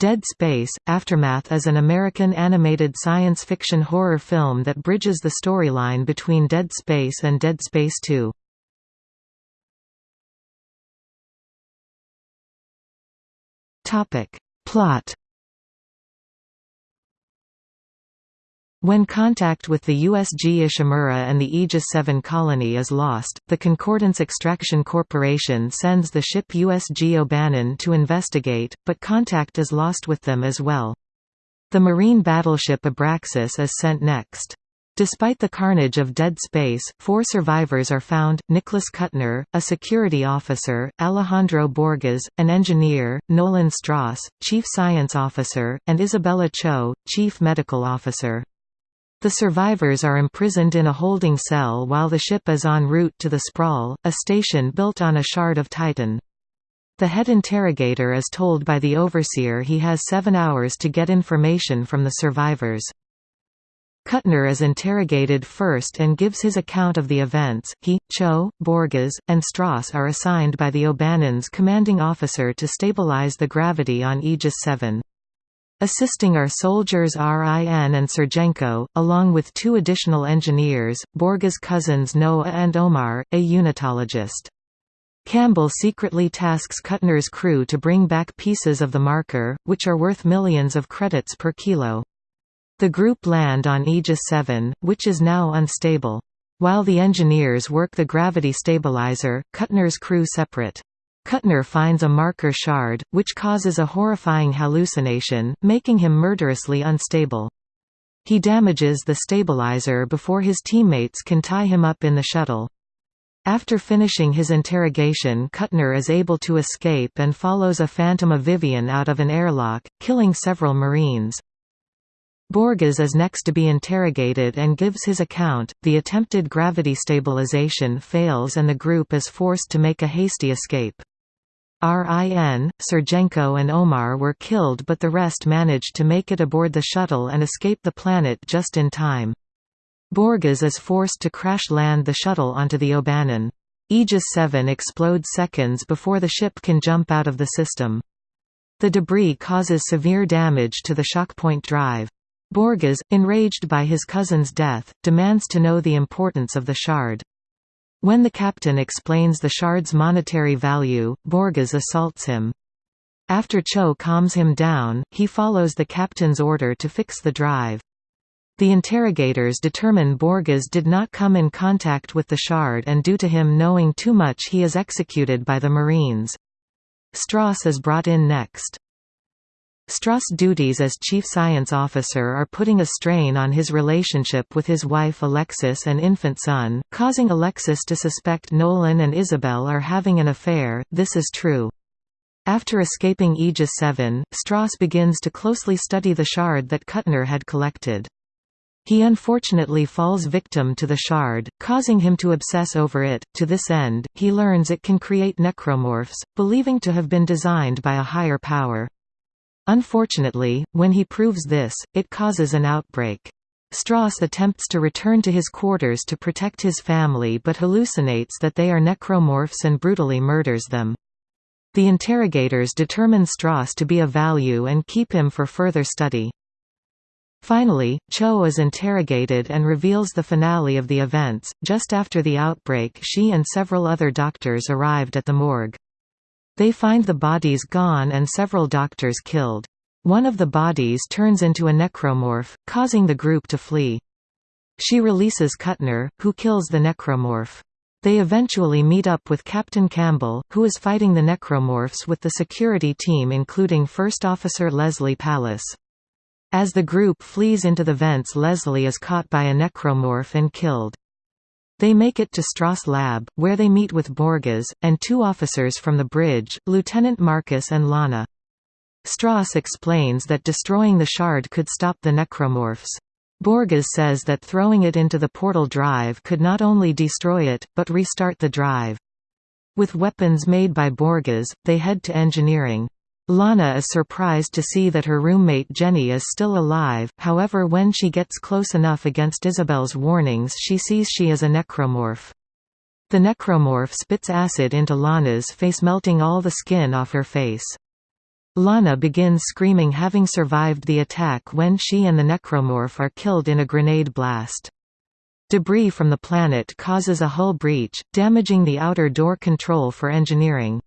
Dead Space – Aftermath is an American animated science fiction horror film that bridges the storyline between Dead Space and Dead Space 2. Plot When contact with the USG Ishimura and the Aegis 7 colony is lost, the Concordance Extraction Corporation sends the ship USG O'Bannon to investigate, but contact is lost with them as well. The marine battleship Abraxas is sent next. Despite the carnage of dead space, four survivors are found, Nicholas Kuttner, a security officer, Alejandro Borges, an engineer, Nolan Stross, chief science officer, and Isabella Cho, chief medical officer. The survivors are imprisoned in a holding cell while the ship is en route to the Sprawl, a station built on a shard of Titan. The head interrogator is told by the overseer he has seven hours to get information from the survivors. Kuttner is interrogated first and gives his account of the events. He, Cho, Borges, and Stross are assigned by the O'Bannon's commanding officer to stabilize the gravity on Aegis 7. Assisting are soldiers RIN and Sergenko, along with two additional engineers, Borges' cousins Noah and Omar, a unitologist. Campbell secretly tasks Kuttner's crew to bring back pieces of the marker, which are worth millions of credits per kilo. The group land on Aegis 7, which is now unstable. While the engineers work the gravity stabilizer, Kuttner's crew separate. Kuttner finds a marker shard, which causes a horrifying hallucination, making him murderously unstable. He damages the stabilizer before his teammates can tie him up in the shuttle. After finishing his interrogation Kuttner is able to escape and follows a Phantom of Vivian out of an airlock, killing several Marines. Borges is next to be interrogated and gives his account. The attempted gravity stabilization fails and the group is forced to make a hasty escape. RIN, Sergenko and Omar were killed but the rest managed to make it aboard the shuttle and escape the planet just in time. Borges is forced to crash-land the shuttle onto the O'Bannon. Aegis 7 explodes seconds before the ship can jump out of the system. The debris causes severe damage to the shockpoint drive. Borges, enraged by his cousin's death, demands to know the importance of the shard. When the captain explains the shard's monetary value, Borges assaults him. After Cho calms him down, he follows the captain's order to fix the drive. The interrogators determine Borges did not come in contact with the shard and due to him knowing too much he is executed by the Marines. Stross is brought in next. Stross' duties as chief science officer are putting a strain on his relationship with his wife Alexis and infant son, causing Alexis to suspect Nolan and Isabel are having an affair, this is true. After escaping Aegis 7, Stross begins to closely study the shard that Kuttner had collected. He unfortunately falls victim to the shard, causing him to obsess over it. To this end, he learns it can create necromorphs, believing to have been designed by a higher power. Unfortunately, when he proves this, it causes an outbreak. Stross attempts to return to his quarters to protect his family but hallucinates that they are necromorphs and brutally murders them. The interrogators determine Stross to be of value and keep him for further study. Finally, Cho is interrogated and reveals the finale of the events. Just after the outbreak, she and several other doctors arrived at the morgue. They find the bodies gone and several doctors killed. One of the bodies turns into a necromorph, causing the group to flee. She releases Kuttner, who kills the necromorph. They eventually meet up with Captain Campbell, who is fighting the necromorphs with the security team including First Officer Leslie Pallas. As the group flees into the vents Leslie is caught by a necromorph and killed. They make it to Stross Lab, where they meet with Borges, and two officers from the bridge, Lieutenant Marcus and Lana. Stross explains that destroying the shard could stop the necromorphs. Borges says that throwing it into the portal drive could not only destroy it, but restart the drive. With weapons made by Borges, they head to engineering. Lana is surprised to see that her roommate Jenny is still alive, however when she gets close enough against Isabel's warnings she sees she is a necromorph. The necromorph spits acid into Lana's face melting all the skin off her face. Lana begins screaming having survived the attack when she and the necromorph are killed in a grenade blast. Debris from the planet causes a hull breach, damaging the outer door control for engineering.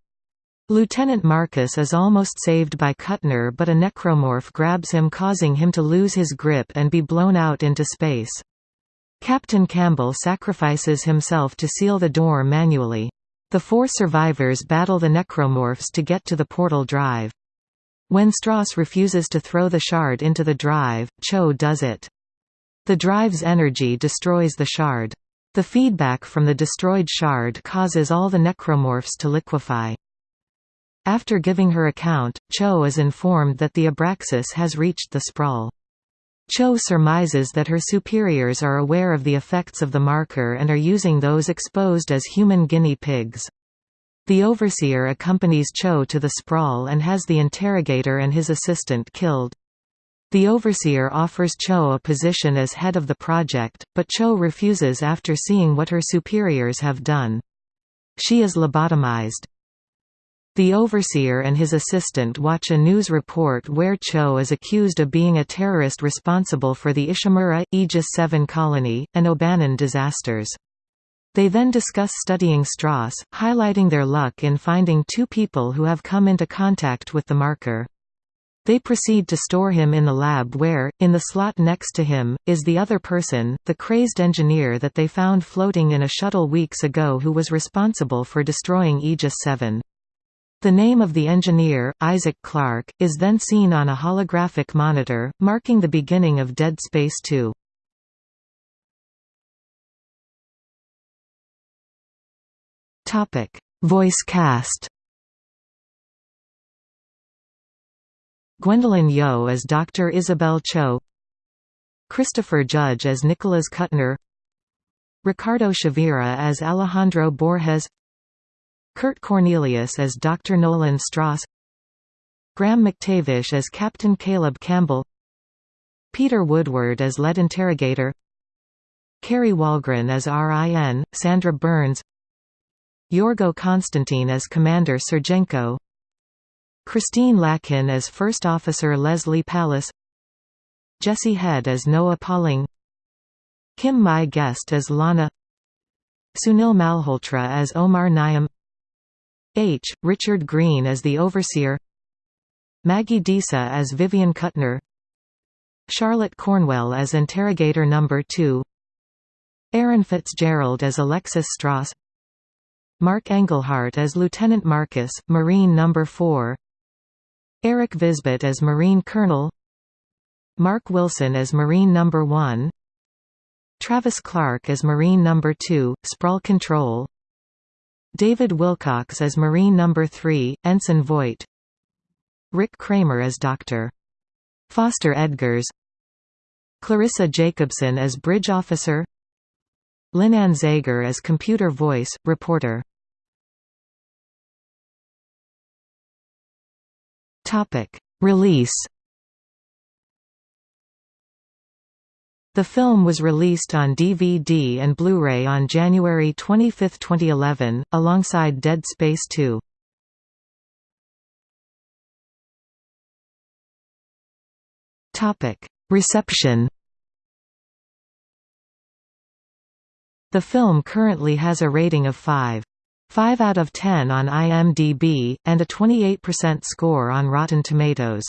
Lieutenant Marcus is almost saved by Kuttner but a necromorph grabs him causing him to lose his grip and be blown out into space. Captain Campbell sacrifices himself to seal the door manually. The four survivors battle the necromorphs to get to the portal drive. When Stross refuses to throw the shard into the drive, Cho does it. The drive's energy destroys the shard. The feedback from the destroyed shard causes all the necromorphs to liquefy. After giving her account, Cho is informed that the Abraxas has reached the sprawl. Cho surmises that her superiors are aware of the effects of the marker and are using those exposed as human guinea pigs. The overseer accompanies Cho to the sprawl and has the interrogator and his assistant killed. The overseer offers Cho a position as head of the project, but Cho refuses after seeing what her superiors have done. She is lobotomized. The overseer and his assistant watch a news report where Cho is accused of being a terrorist responsible for the Ishimura, Aegis 7 colony, and O'Bannon disasters. They then discuss studying Stross, highlighting their luck in finding two people who have come into contact with the marker. They proceed to store him in the lab where, in the slot next to him, is the other person, the crazed engineer that they found floating in a shuttle weeks ago who was responsible for destroying Aegis 7. The name of the engineer, Isaac Clarke, is then seen on a holographic monitor, marking the beginning of Dead Space 2. Topic: Voice cast. Gwendoline Yeo as Dr. Isabel Cho Christopher Judge as Nicholas Kuttner Ricardo Chavira as Alejandro Borges Kurt Cornelius as Dr. Nolan Stross Graham McTavish as Captain Caleb Campbell Peter Woodward as lead interrogator Kari Wahlgren as RIN, Sandra Burns Yorgo Constantine as Commander Sergenko Christine Lakin as First Officer Leslie Pallas Jesse Head as Noah Pauling Kim Mai Guest as Lana Sunil Malhotra as Omar Naim H. Richard Greene as the Overseer Maggie Disa as Vivian Kuttner Charlotte Cornwell as Interrogator No. 2 Erin Fitzgerald as Alexis Stross Mark Engelhart as Lieutenant Marcus, Marine No. 4 Eric Visbet as Marine Colonel Mark Wilson as Marine No. 1 Travis Clark as Marine No. 2, Sprawl Control David Wilcox as Marine No. 3, Ensign Voight Rick Kramer as Dr. Foster Edgars Clarissa Jacobson as Bridge Officer Linan Zager as Computer Voice, Reporter Release. The film was released on DVD and Blu-ray on January 25, 2011, alongside Dead Space 2. Topic: Reception. The film currently has a rating of 5. 5 out of 10 on IMDb, and a 28% score on Rotten Tomatoes.